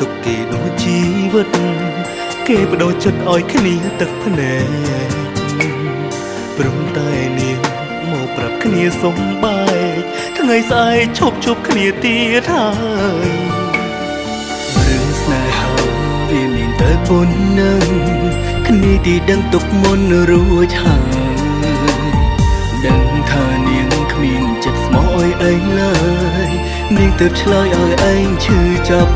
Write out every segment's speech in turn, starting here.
ទុកគេដូចជីវិត គេបដូរចិត្តឲ្យគ្នាទឹកភ្នែកព្រមតែនាងមកប្រាប់គ្នាសុំបែកថ្ងៃស្អែកឈប់ជប់គ្នាទៀតហើយរឿងស្នេហាវាមានតែប៉ុណ្ណឹងគ្នាទីដឹងទុកមុនរួចហើយដឹងថានាងគ្មានចិត្តស្មោះអីឯងឡើយ នាងទៅឆ្លើយឲ្យឯងឈឺចាប់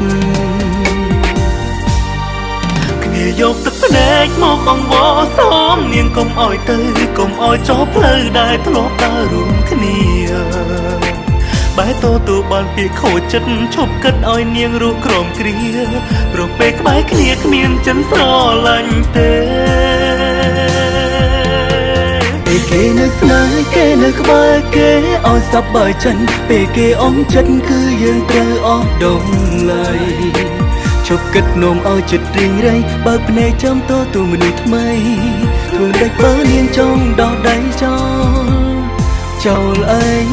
គ្នាយកទឹកភ្នែកមកអង្វរសូមនាងកុំអោយទៅកុំអោយចោលផ្លូវដែលធ្លាប់ដើររួមគ្នាបែរតទូបានពីខូចចិត្តឈប់គិតឲ្យនាងរស់ក្រមគ្រាព្រោះពេលក្បែរគ្នាគ្មានចិនស្រឡាញ់ទេ ពេលគេនៅស្នេហ៍គេនៅក្បែរគេឲ្យសប្បាយចិនពេលគេអងចិត្តគឺយើងត្រូវអស់ដងឡៃជប់គិតនោមឲ្យចិត្តរីងរៃបើកភ្នែកចាំតទូមនុស្សថ្មីធ្វើដេចបើនាងចង់ដោះដៃចោលចោលឯង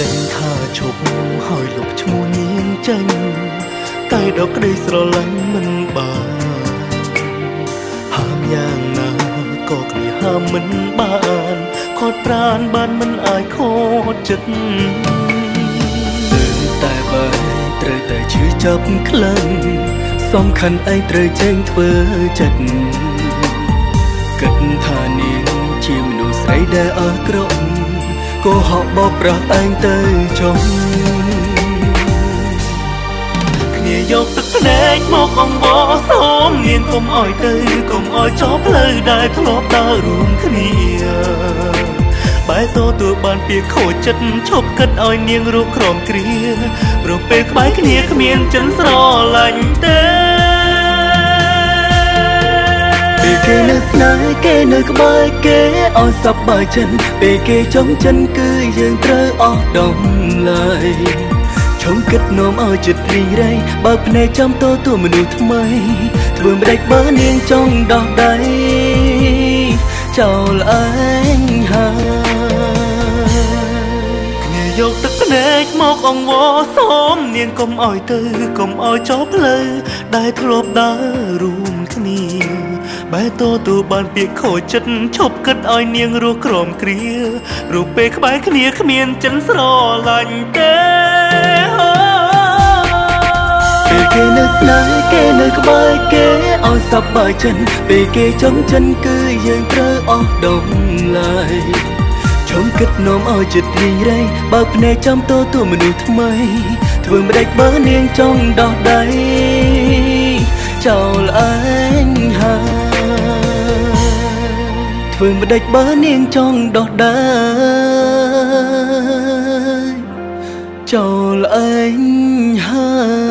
កិនថាឈប់ហើយលុបឈ្មោះនាងចេញតែដល់ក្តីស្រឡាញ់មិនបានហាមយ៉ាងណាក៏គ្នាហាមមិនបានខត់ប្រានបានមិនអាចខត់ចិត្តត្រូវតែបើត្រូវតែឈឺចាប់ក្លិនសំខាន់ឯងត្រូវចេញធ្វើចិត្តគិតថានាងជាមនុស្សស្រីដែលអើក្រក់ កុហកបោកប្រាស់ឯងទៅចុះគ្នាយកទឹកភ្នែកមកអង្វរសូមនាងកុំអោយទៅកុំអោយចោលផ្លូវដែលធ្លាប់ដើររួមគ្នាបែរតទួបានពីខូចចិត្តឈប់គិតឲ្យនាងរស់ក្រមគ្រាព្រោះពេលក្បែរគ្នាគ្មានចិនស្រឡាញ់ទេ នៅស្នេហ៍គេនៅក្បែរគេឲ្យសប្បាយចិត្តពេលគេចង់ចិនគឺយើងត្រូវអស់ដំឡៃឈុំគិតនោមឲ្យចិត្តរីងរៃបើកភ្នែកចាំតទូមនុស្សថ្មីធ្វើមិនដេចបើនាងចង់ដោះដៃចោលឯងហើយគ្នាយកទឹកភ្នែកមកអង្វរសូមនាងកុំអោយទៅកុំអោយចោលផ្លូវដែលធ្លាប់ដើររួមគ្នា បែរតទូបានពាក្យខូចចិត្តឈប់គិតឲ្យនាងរស់ក្រមគ្រារូបពេលក្បែរគ្នាគ្មានចិនស្រឡាញ់ទេពេលគេនៅស្នេហ៍គេនៅក្បែរគេឲ្យសប្បាយចិត្តពេលគេចង់ចិនគឺយើងត្រូវអស់ដងឡៃឈុំគិតនោមឲ្យចិត្តរីងរៃបើកភ្នែកចាំតទូមនុស្សថ្មីធ្វើមិនដេចបើនាងចង់ដោះដៃចោលឯងហើយ ធ្វើម្ដេចបើនាងចង់ដោះដើចូលអែងហើយ